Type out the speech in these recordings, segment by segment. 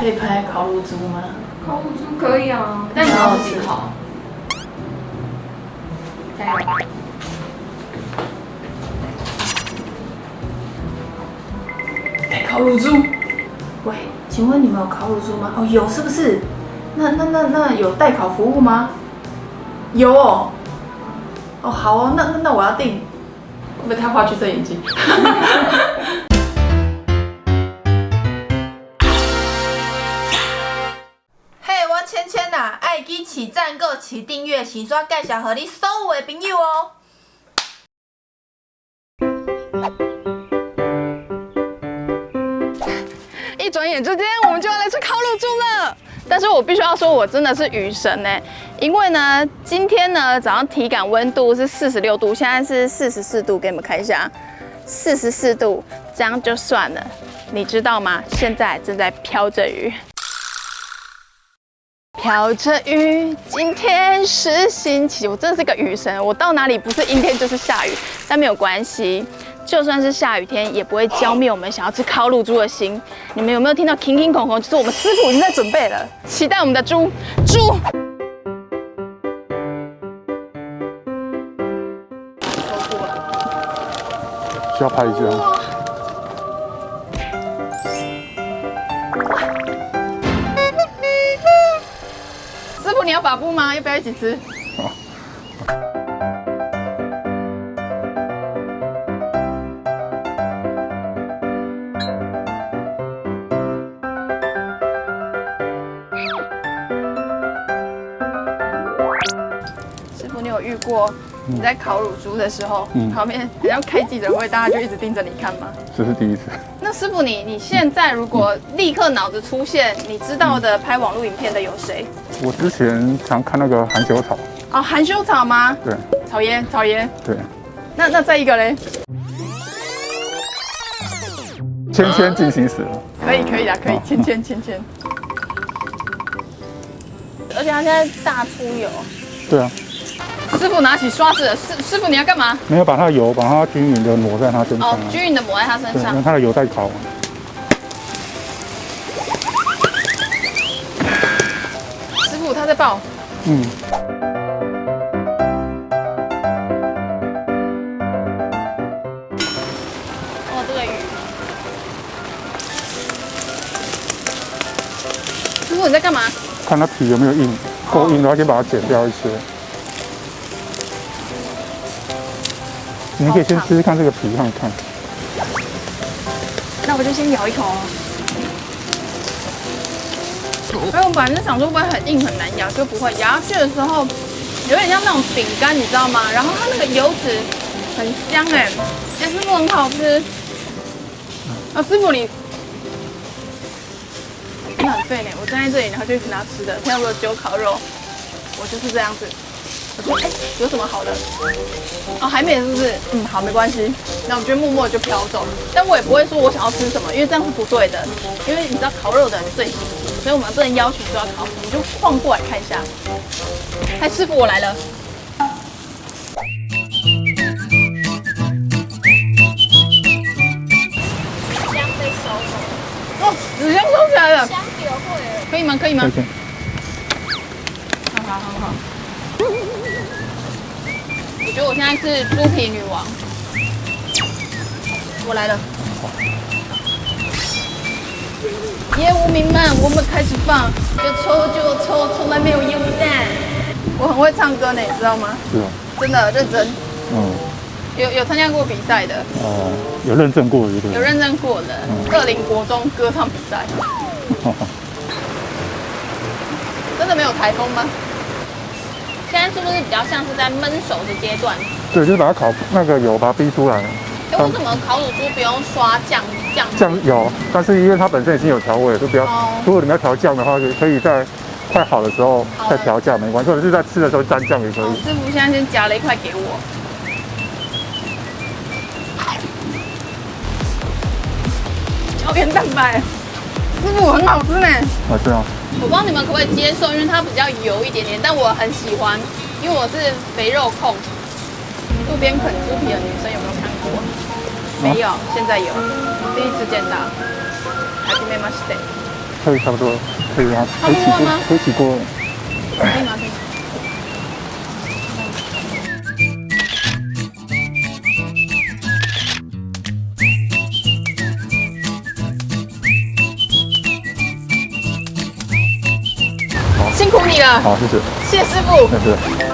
可以拍烤乳猪吗？烤乳猪可以啊，但你要自己烤。加油！哎，烤乳猪。喂，请问你们有烤乳猪吗？哦，有是不是？那那那那有代烤服务吗？有哦。哦，好哦，那那那我要订。会不会太花橘色眼镜？起赞、个起订阅、起刷介绍和你所有的朋友哦。一转眼之间，我们就要来吃烤乳猪了。但是我必须要说，我真的是雨神呢，因为呢，今天呢早上体感温度是四十六度，现在是四十四度，给你们看一下，四十四度，这样就算了。你知道吗？现在正在飘着雨，飘着雨。今天是星期，我真的是个雨神，我到哪里不是阴天就是下雨，但没有关系。就算是下雨天，也不会浇灭我们想要吃烤乳猪的心。你们有没有听到叮叮孔孔？就是我们师傅已经在准备了，期待我们的猪猪。需要拍一下。师傅，你要把布吗？要不要一起吃？遇过你在烤乳猪的时候，旁边要开记者会，大家就一直盯着你看吗？这是第一次。那师傅，你你现在如果立刻脑子出现你知道的拍网络影片的有谁？我之前常看那个含羞草。哦，含羞草吗？对。草烟，草烟。对。那那再一个嘞？芊芊进行时了。可以可以啊，可以。芊芊芊芊。而且它现在大出油。对啊。师傅拿起刷子，师师傅你要干嘛？没有把它的油，把它均匀的抹在它身上。哦，均匀的抹在它身上。让它的油在烤。他在爆。嗯。哦，这个鱼。师傅你在干嘛？看它皮有没有硬，够硬的话先把它剪掉一些。你可以先吃吃看这个皮，看看。那我就先咬一口哦。哎，我本来是想说不会很硬很难咬，就不会咬下去的时候有点像那种饼干，你知道吗？然后它那个油脂很香哎，哎，师傅很好吃。啊，师傅你，你很废呢。我站在这里，然后就一直拿吃的。现在我有烤肉，我就是这样子。我说哎，有什么好的？哦，还没是不是？嗯，好，没关系。那我觉得默默就飘走，但我也不会说我想要吃什么，因为这样是不对的。因为你知道烤肉的人最喜，所以我们不能要求说要烤，你就晃过来看一下。嗨，师傅，我来了。香被收了。哦，纸箱收起来了。香丢会了。可以吗？可以吗？好好好好。我觉得我现在是猪皮女王，我来了。业务民们，我们开始放，就抽就抽，从来没有烟雾弹。我很会唱歌呢，你知道吗？是啊。真的认真。嗯。有有参加过比赛的。哦，有认证过的。有认证过的，二零国中歌唱比赛。真的没有台风吗？现在是不是比较像是在焖熟的阶段？对，就是把它烤那个油，把它逼出来。哎，为什么烤乳猪不用刷酱酱？酱油，但是因为它本身已经有调味，就不要。如果你们要调酱的话，就可以在快好的时候再调酱，没关系，或者是在吃的时候沾酱也可以。师傅现在先夹了一块给我。胶原蛋白，师傅很好吃呢。啊，对啊。我不知道你们可不可以接受，因为它比较油一点点，但我很喜欢，因为我是肥肉控。路边啃猪皮的女生有没有看过？没有，现在有，第一次见到。Happy m a s t e 可以差不多，可以啊？可以起锅，可以起锅。可以吗？可以。辛苦你了，好，谢谢，谢师傅。谢谢。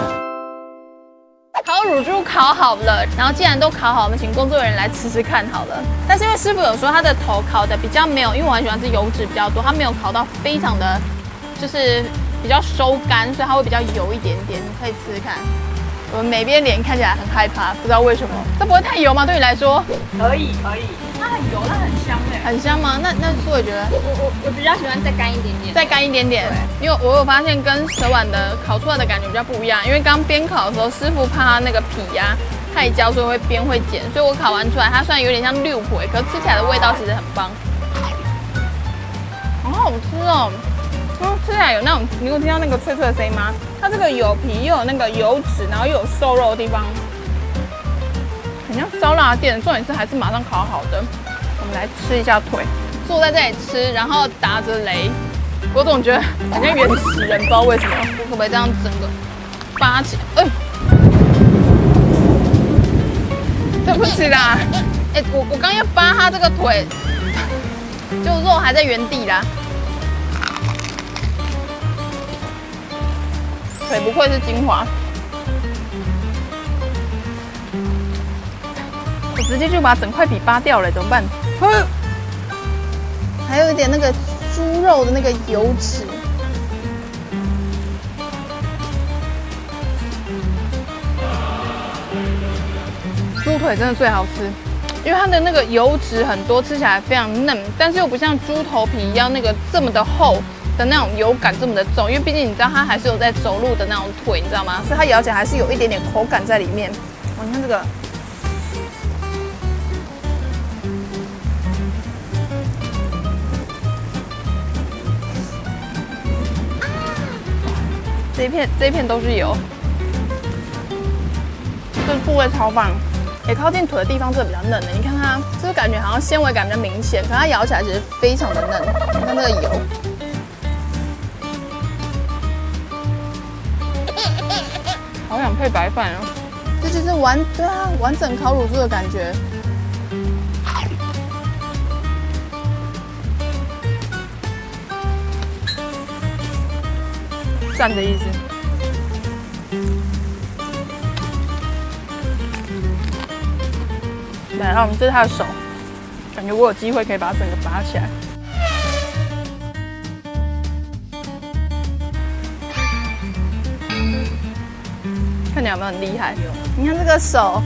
烤好了，然后既然都烤好，我们请工作人员来吃吃看好了。但是因为师傅有说他的头烤的比较没有，因为我很喜欢吃油脂比较多，他没有烤到非常的，就是比较收干，所以它会比较油一点点。你可以吃吃看。我们每边脸看起来很害怕，不知道为什么。这不会太油吗？对你来说？可以可以，它很油，它很香哎。很香吗？那那苏伟觉得？我我我比较喜欢再干一点点。再干一点点。因为我有发现跟蛇碗的烤出来的感觉比较不一样。因为刚边烤的时候，师傅怕它那个皮呀太焦，所以会边会剪。所以我烤完出来，它虽然有点像六回，可是吃起来的味道其实很棒。好好吃哦！嗯，吃起来有那种，你有听到那个脆脆的声音吗？它这个有皮又有那个油脂，然后又有瘦肉的地方，很像烧腊店。重点是还是马上烤好的。我们来吃。一下腿，坐在这里吃，然后打着雷，我总觉得好像原始人，不知道为什么。我可不可以这样整个扒起来？哎，对不起啦，哎，我我刚要扒他这个腿，就肉还在原地啦。腿不愧是精华，我直接就把整块皮扒掉了，怎么办？还有一点那个猪肉的那个油脂，猪腿真的最好吃，因为它的那个油脂很多，吃起来非常嫩，但是又不像猪头皮一样那个这么的厚的那种油感这么的重，因为毕竟你知道它还是有在走路的那种腿，你知道吗？所以它咬起来还是有一点点口感在里面。哇，你看这个。这一片这一片都是油，这部位超棒，也靠近腿的地方这个比较嫩的，你看它，就是感觉好像纤维感比较明显，可它咬起来其实非常的嫩。你看这个油，好想配白饭哦，这就是完对啊完整烤乳猪的感觉。赞的意思。来，然后我们这是他的手，感觉我有机会可以把它整个拔起来。看你有没有很厉害？你看这个手，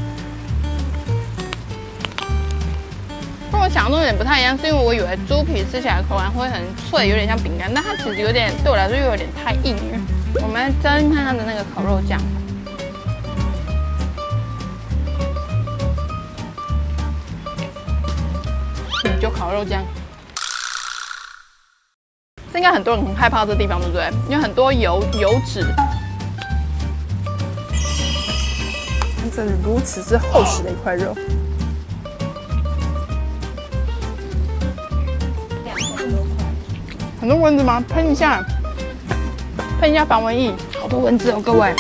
跟我想象中有点不太一样，是因为我以为猪皮吃起来口感会很脆，有点像饼干，但它其实有点对我来说又有点太硬了。我们来沾看它的那个烤肉酱，就烤肉酱。这应该很多人很害怕这地方，对不对？因为很多油油脂。这是如此之厚实的一块肉。很多蚊子吗？喷一下，喷一下防蚊液。好多蚊子哦，各位。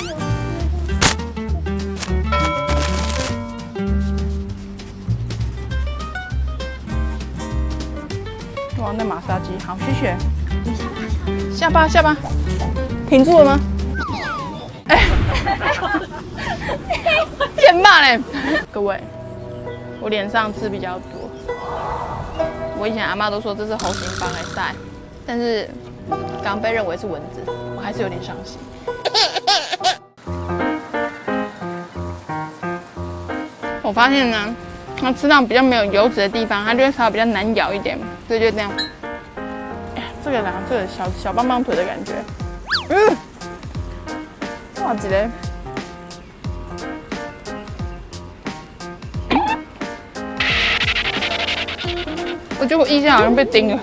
哇，那马杀鸡，好，谢谢。下巴，下巴，停住了吗？哎。欠骂嘞！各位，我脸上痣比较多。我以前阿妈都说这是猴形帮来晒，但是刚被认为是蚊子，我还是有点伤心。我发现呢，它吃到比较没有油脂的地方，它就会稍微比较难咬一点，所以就这样。哎，这个呢，这个小小棒棒腿的感觉，嗯，哇，几嘞？我觉得我腋下好像被叮了。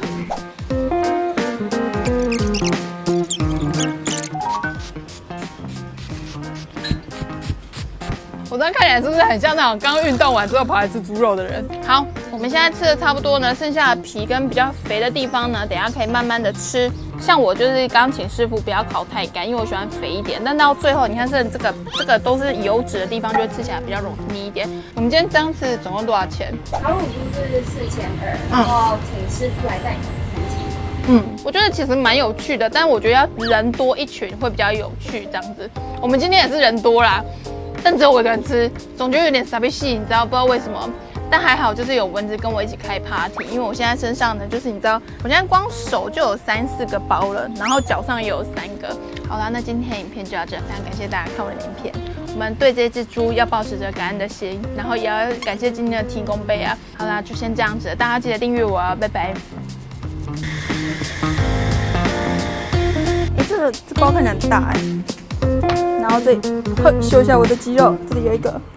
我这样看起来是不是很像那种刚运动完之后跑来吃猪肉的人？好，我们现在吃的差不多呢，剩下的皮跟比较肥的地方呢，等下可以慢慢的吃。像我就是刚请师傅不要烤太干，因为我喜欢肥一点。但到最后你看，剩这个这个都是油脂的地方，就会吃起来比较容易一点。我们今天这样吃总共多少钱？烤乳猪是四千二，然后请师傅来带。嗯，我觉得其实蛮有趣的，但是我觉得要人多一群会比较有趣这样子。我们今天也是人多啦，但只有我一个人吃，总觉得有点傻逼戏，你知道不知道为什么？但还好，就是有蚊子跟我一起开 party，因为我现在身上呢，就是你知道，我现在光手就有三四个包了，然后脚上也有三个。好啦，那今天影片就到这，非常感谢大家看我的影片。我们对这只猪要保持着感恩的心，然后也要感谢今天的提供杯啊。好啦，就先这样子，大家记得订阅我啊，拜拜。哎，这个这包看起来很大哎，然后这里呵修一下我的肌肉，这里有一个。